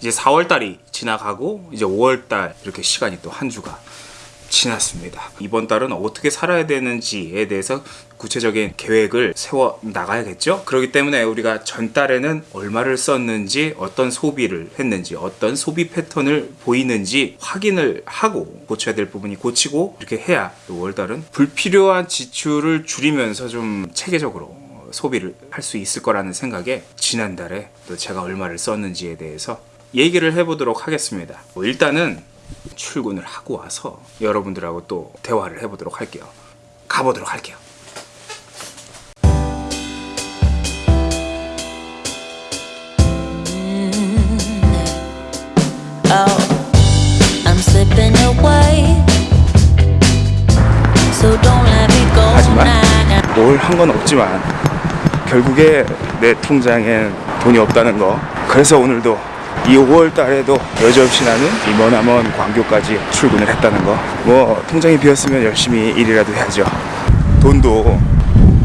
이제 4월달이 지나가고 이제 5월달 이렇게 시간이 또 한 주가 지났습니다. 이번 달은 어떻게 살아야 되는지에 대해서 구체적인 계획을 세워 나가야겠죠? 그렇기 때문에 우리가 전달에는 얼마를 썼는지, 어떤 소비를 했는지, 어떤 소비 패턴을 보이는지 확인을 하고 고쳐야 될 부분이 고치고 이렇게 해야 5월달은 불필요한 지출을 줄이면서 좀 체계적으로 소비를 할 수 있을 거라는 생각에 지난달에 또 제가 얼마를 썼는지에 대해서 얘기를 해보도록 하겠습니다. 뭐 일단은 출근을 하고 와서 여러분들하고 또 대화를 해보도록 할게요. 가보도록 할게요. Oh, I'm slipping away. So don't let me go 하지만 now. 뭘한 건 없지만 결국에 내 통장엔 돈이 없다는 거. 그래서 오늘도 이 5월 달에도 여지없이 나는 이 머나먼 광교까지 출근을 했다는 거. 뭐 통장이 비었으면 열심히 일이라도 해야죠. 돈도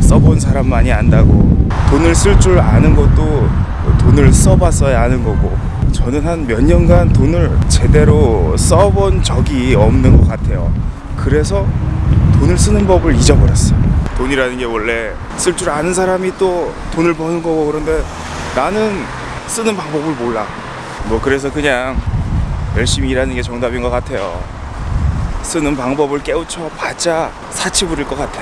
써본 사람만이 안다고 돈을 쓸 줄 아는 것도 돈을 써봤어야 아는 거고 저는 한 몇 년간 돈을 제대로 써본 적이 없는 것 같아요. 그래서 돈을 쓰는 법을 잊어버렸어. 돈이라는 게 원래 쓸 줄 아는 사람이 또 돈을 버는 거고 그런데 나는 쓰는 방법을 몰라. 뭐 그래서 그냥 열심히 일하는 게 정답인 것 같아요. 쓰는 방법을 깨우쳐 봤자 사치 부릴 것 같아.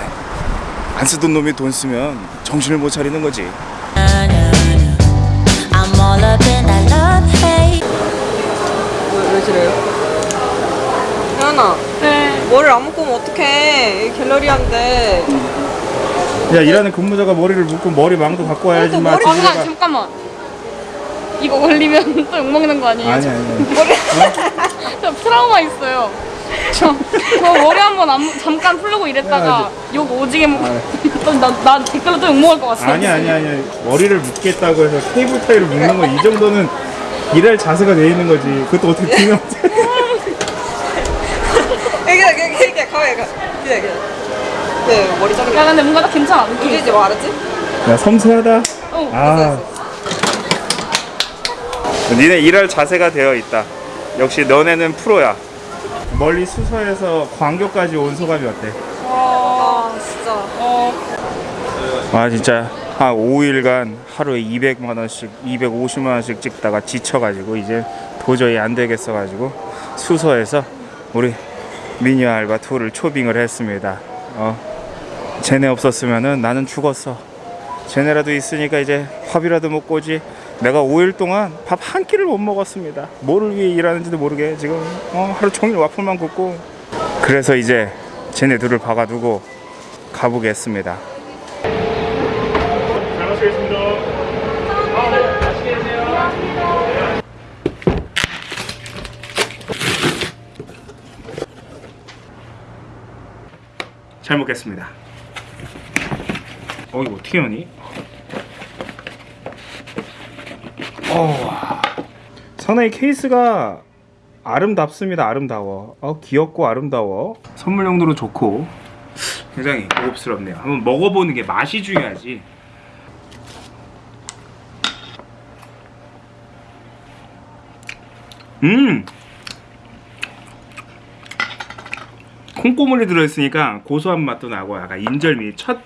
안 쓰던 놈이 돈 쓰면 정신을 못 차리는 거지. 왜, 왜? 혜연아 네. 머리를 안 묶으면 어떡해 이 갤러리인데 야 일하는 근무자가 머리를 묶고 머리 망도 갖고 와야지 마. 머리 잠깐 잠깐만. 이거 걸리면 또 욕먹는 거 아니에요? 아니 아니. 저 트라우마 있어요. 저, 저 머리 한번 안- 잠깐 풀고 이랬다가 욕 오지게 먹고 나, 나 댓글로 또 욕먹을 것 같아. 아니 아니 아니 머리를 묶겠다고 해서 케이블 타이를 묶는 거 이 정도는 일할 자세가 돼 있는 거지 그것도 어떻게 두명 이게 이게 이게 가만히 가 이게 이게 네 머리 자르는 야 근데 뭔가 다 괜찮아 게 느낌이. 이제 뭐 알았지? 야 섬세하다 어. 아 니네 일할 자세가 되어 있다. 역시 너네는 프로야. 멀리 수서에서 광교까지 온 소감이 어때? 아 진짜 아 진짜 한 5일간 하루에 200만 원씩, 250만 원씩 찍다가 지쳐가지고 이제 도저히 안 되겠어가지고 수서에서 우리 미니 알바 투를 초빙을 했습니다. 어, 쟤네 없었으면은 나는 죽었어. 쟤네라도 있으니까 이제 밥이라도 먹고 오지. 내가 5일 동안 밥 한 끼를 못 먹었습니다. 뭐를 위해 일하는지도 모르게 지금 어, 하루 종일 와플만 굽고. 그래서 이제 쟤네 둘을 박아두고 가보겠습니다. 잘 마시겠습니다 잘 먹겠습니다. 어 이거 어떻게 하니? 어. 선의 케이스가 아름답습니다. 아름다워. 어 귀엽고 아름다워. 선물 용도로 좋고 굉장히 고급스럽네요. 한번 먹어보는 게 맛이 중요하지. 음. 콩고물이 들어있으니까 고소한 맛도 나고 약간 인절미 첫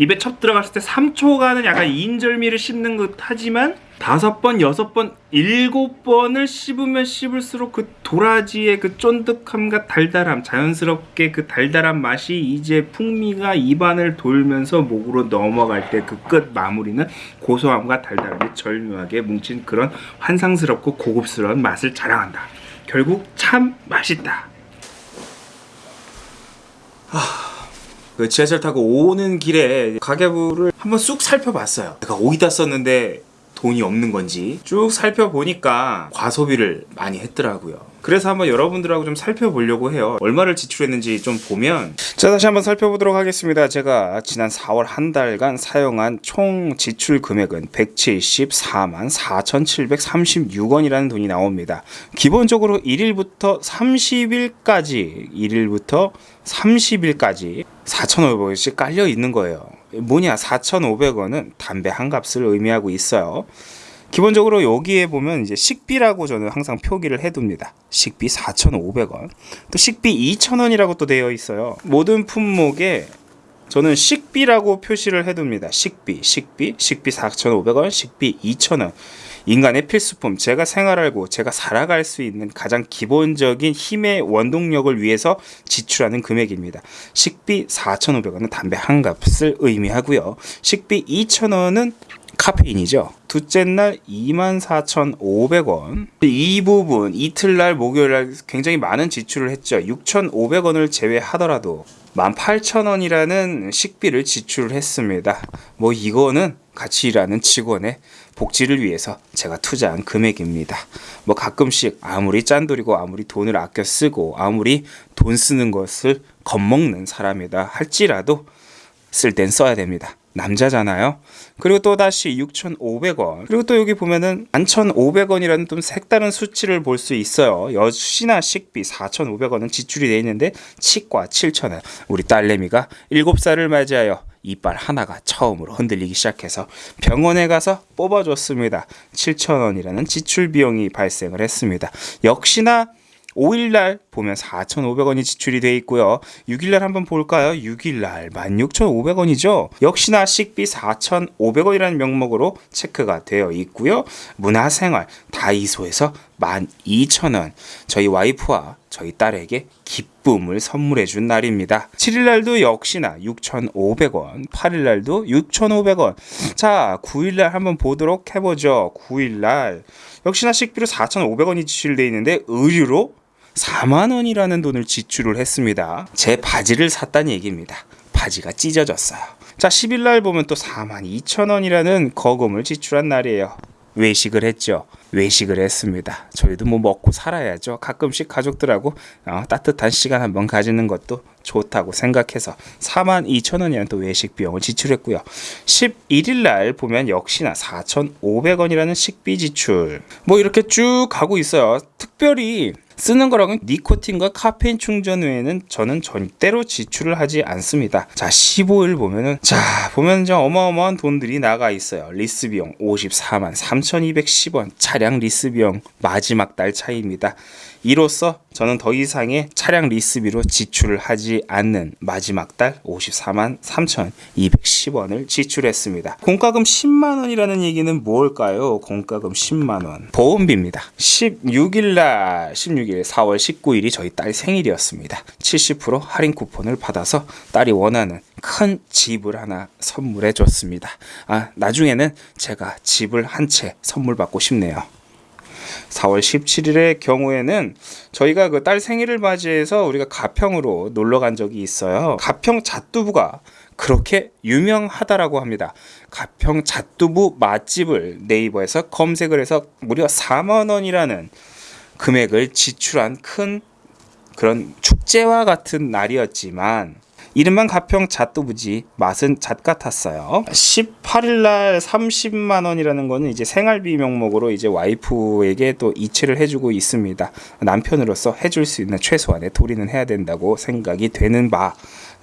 입에 첫 들어갔을 때 3초간은 약간 인절미를 씹는 듯 하지만 다섯 번, 여섯 번, 일곱 번을 씹으면 씹을수록 그 도라지의 그 쫀득함과 달달함, 자연스럽게 그 달달한 맛이 이제 풍미가 입안을 돌면서 목으로 넘어갈 때 그 끝 마무리는 고소함과 달달함이 절묘하게 뭉친 그런 환상스럽고 고급스러운 맛을 자랑한다. 결국 참 맛있다. 그 지하철 타고 오는 길에 가계부를 한번 쑥 살펴봤어요. 내가 어디다 썼는데 돈이 없는 건지 쭉 살펴보니까 과소비를 많이 했더라고요. 그래서 한번 여러분들하고 좀 살펴보려고 해요. 얼마를 지출했는지 좀 보면 자 다시 한번 살펴보도록 하겠습니다. 제가 지난 4월 한 달간 사용한 총 지출 금액은 174만 4,736원이라는 돈이 나옵니다. 기본적으로 1일부터 30일까지 1일부터 30일까지 4,500원씩 깔려 있는 거예요. 뭐냐 4,500원은 담배 한 값을 의미하고 있어요. 기본적으로 여기에 보면 이제 식비라고 저는 항상 표기를 해둡니다. 식비 4,500원. 또 식비 2,000원이라고 또 되어 있어요. 모든 품목에 저는 식비라고 표시를 해둡니다. 식비, 식비, 식비 4,500원, 식비 2,000원. 인간의 필수품, 제가 생활하고 제가 살아갈 수 있는 가장 기본적인 힘의 원동력을 위해서 지출하는 금액입니다. 식비 4,500원은 담배 한 값을 의미하고요. 식비 2,000원은 카페인이죠. 둘째 날 24,500원. 이 부분 이틀날 목요일날 굉장히 많은 지출을 했죠. 6,500원을 제외하더라도 18,000원이라는 식비를 지출을 했습니다. 뭐 이거는 같이 일하는 직원의 복지를 위해서 제가 투자한 금액입니다. 뭐 가끔씩 아무리 짠돌이고 아무리 돈을 아껴 쓰고 아무리 돈 쓰는 것을 겁먹는 사람이다 할지라도 쓸 땐 써야 됩니다. 남자잖아요. 그리고 또 다시 6,500원. 그리고 또 여기 보면은 11,500원이라는 좀 색다른 수치를 볼 수 있어요. 여시나 식비 4,500원은 지출이 돼 있는데 치과 7,000원. 우리 딸내미가 7살을 맞이하여 이빨 하나가 처음으로 흔들리기 시작해서 병원에 가서 뽑아줬습니다. 7,000원이라는 지출 비용이 발생을 했습니다. 역시나 5일날 보면 4,500원이 지출이 돼 있고요. 6일날 한번 볼까요? 6일날 16,500원이죠. 역시나 식비 4,500원이라는 명목으로 체크가 되어 있고요. 문화생활 다이소에서 12,000원. 저희 와이프와 저희 딸에게 기쁨을 선물해 준 날입니다. 7일날도 역시나 6,500원, 8일날도 6,500원. 자, 9일날 한번 보도록 해보죠. 9일날 역시나 식비로 4,500원이 지출되어 있는데 의류로 4만 원이라는 돈을 지출을 했습니다. 제 바지를 샀다는 얘기입니다. 바지가 찢어졌어요. 자, 10일 날 보면 또 4만 2천 원이라는 거금을 지출한 날이에요. 외식을 했죠. 외식을 했습니다. 저희도 뭐 먹고 살아야죠. 가끔씩 가족들하고 어, 따뜻한 시간 한번 가지는 것도 좋다고 생각해서 4만 2천 원이라는 또 외식 비용을 지출했고요. 11일 날 보면 역시나 4,500원이라는 식비 지출. 뭐 이렇게 쭉 가고 있어요. 특별히 쓰는 거랑은 니코틴과 카페인 충전 외에는 저는 절대로 지출을 하지 않습니다. 자, 15일 보면은 자, 보면 좀 어마어마한 돈들이 나가 있어요. 리스 비용 54만 3,210원. 차량 리스 비용 마지막 달 차이입니다. 이로써 저는 더 이상의 차량 리스비로 지출을 하지 않는 마지막 달 54만 3,210원을 지출했습니다. 공과금 10만 원이라는 얘기는 뭘까요? 공과금 10만 원. 보험비입니다. 16일 날 16일 4월 19일이 저희 딸 생일이었습니다. 70% 할인 쿠폰을 받아서 딸이 원하는 큰 집을 하나 선물해 줬습니다. 아, 나중에는 제가 집을 한 채 선물 받고 싶네요. 4월 17일의 경우에는 저희가 그 딸 생일을 맞이해서 우리가 가평으로 놀러 간 적이 있어요. 가평 잣두부가 그렇게 유명하다라고 합니다. 가평 잣두부 맛집을 네이버에서 검색을 해서 무려 4만 원이라는 금액을 지출한 큰 그런 축제와 같은 날이었지만 이름만 가평 잣도부지 맛은 잣 같았어요. 18일 날 30만 원이라는 거는 이제 생활비 명목으로 이제 와이프에게 또 이체를 해주고 있습니다. 남편으로서 해줄 수 있는 최소한의 도리는 해야 된다고 생각이 되는 바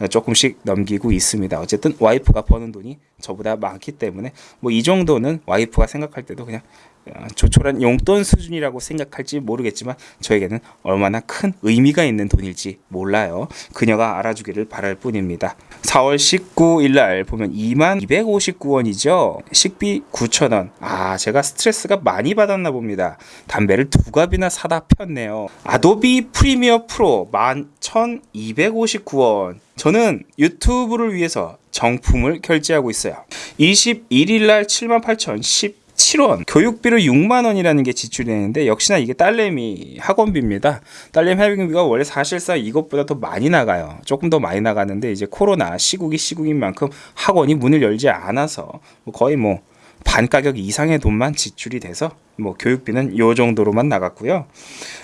조금씩 넘기고 있습니다. 어쨌든 와이프가 버는 돈이 저보다 많기 때문에 뭐 이 정도는 와이프가 생각할 때도 그냥 어, 조촐한 용돈 수준이라고 생각할지 모르겠지만 저에게는 얼마나 큰 의미가 있는 돈일지 몰라요. 그녀가 알아주기를 바랄 뿐입니다. 4월 19일 날 보면 2만 259원이죠. 식비 9,000원. 아, 제가 스트레스가 많이 받았나 봅니다. 담배를 두 갑이나 사다 폈네요. 아도비 프리미어 프로 11,259원. 저는 유튜브를 위해서 정품을 결제하고 있어요. 21일 날 78,010 7원 교육비로 6만 원이라는 게 지출되는데 역시나 이게 딸내미 학원비입니다. 딸내미 학원비가 원래 사실상 이것보다 더 많이 나가요. 조금 더 많이 나가는데 이제 코로나 시국이 시국인 만큼 학원이 문을 열지 않아서 뭐 거의 뭐 반 가격 이상의 돈만 지출이 돼서 뭐 교육비는 요 정도로만 나갔고요.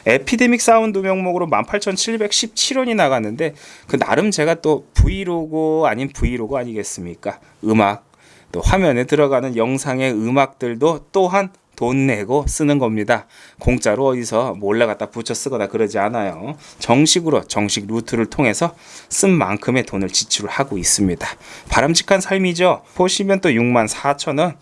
에피데믹 사운드 명목으로 18,717원이 나갔는데 그 나름 제가 또 브이로그 아닌 브이로그 아니겠습니까? 음악 또 화면에 들어가는 영상의 음악들도 또한 돈 내고 쓰는 겁니다. 공짜로 어디서 몰래 갖다 붙여 쓰거나 그러지 않아요. 정식으로 정식 루트를 통해서 쓴 만큼의 돈을 지출을 하고 있습니다. 바람직한 삶이죠. 보시면 또 6만 4천 원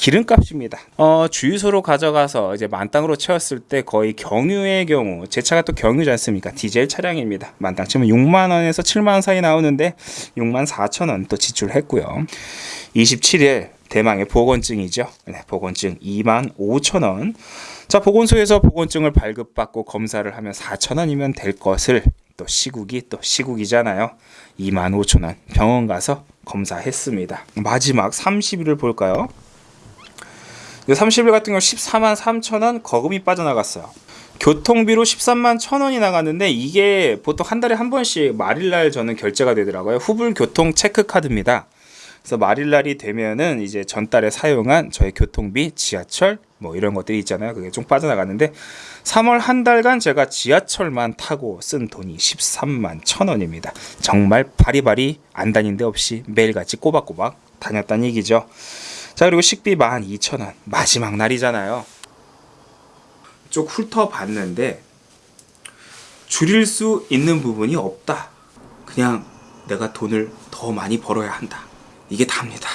기름값입니다. 어, 주유소로 가져가서 이제 만땅으로 채웠을 때 거의 경유의 경우 제 차가 또 경유지 않습니까? 디젤 차량입니다. 만땅 치면 6만 원에서 7만 원 사이 나오는데 6만 4천 원 또 지출했고요. 27일 대망의 보건증이죠. 네, 보건증 2만 5천 원. 자, 보건소에서 보건증을 발급받고 검사를 하면 4천 원이면 될 것을 또 시국이 또 시국이잖아요. 2만 5천 원 병원 가서 검사했습니다. 마지막 30일을 볼까요? 30일 같은 경우 14만 3천 원 거금이 빠져나갔어요. 교통비로 13만 1천 원이 나갔는데 이게 보통 한 달에 한 번씩 말일날 저는 결제가 되더라고요. 후불 교통 체크 카드입니다. 그래서 말일날이 되면은 이제 전달에 사용한 저의 교통비, 지하철 뭐 이런 것들이 있잖아요. 그게 좀 빠져나갔는데 3월 한 달간 제가 지하철만 타고 쓴 돈이 13만 천 원입니다. 정말 바리바리 안 다닌 데 없이 매일같이 꼬박꼬박 다녔다는 얘기죠. 자 그리고 식비 12,000원 마지막 날이잖아요. 쭉 훑어봤는데 줄일 수 있는 부분이 없다. 그냥 내가 돈을 더 많이 벌어야 한다. 이게 답니다.